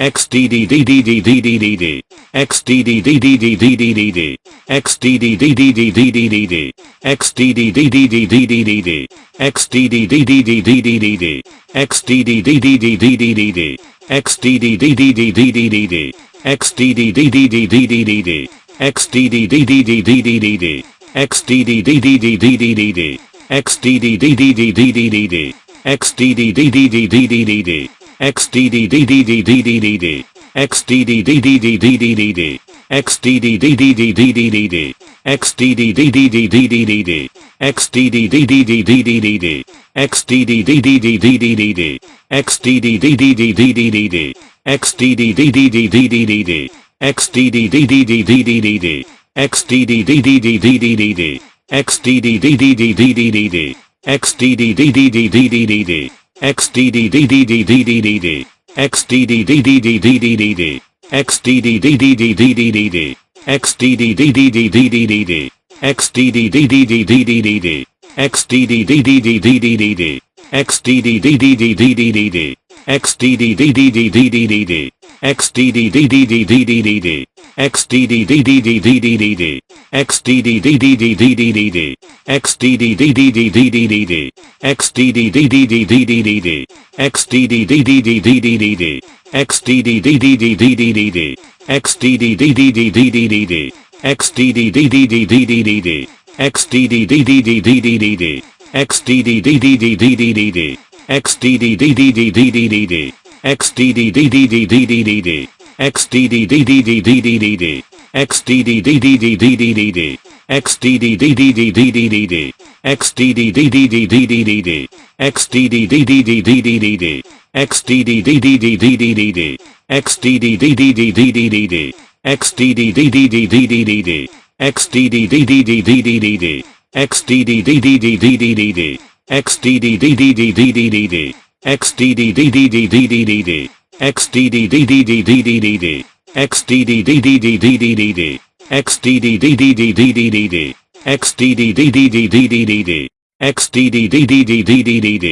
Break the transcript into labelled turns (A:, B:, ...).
A: xdddddddd xdddddddd xdddddddd xdddddddd xdddddddd xdddddddd xdddddddd xdddddddd xdddddddd xdddddddd xdddddddd xdddddddd xdddddddd xdddddddd xdddddddd xdddddddd xdddddddd xdddddddd xdddddddd xdddddddd xdddddddd xdddddddd xdddddddd xdddddddd xdddddddd xdddddddd xdddddddd xdddddddd xdddddddd xdddddddd xdddddddd xdddddddd xdddddddd xdddddddd xdddddddd xdddddddd xdddddddd xdddddddd xdddddddd xdddddddd xdddddddd xdddddddd xdddddddd xdddddddd xdddddddd xdddddddd xdddddddd xdddddddd xdddddddd xdddddddd xdddddddd xdddddddd xdddddddd xdddddddd xdddddddd xdddddddd xdddddddd xdddddddd xdddddddd xdddddddd xdddddddd xdddddddd xdddddddd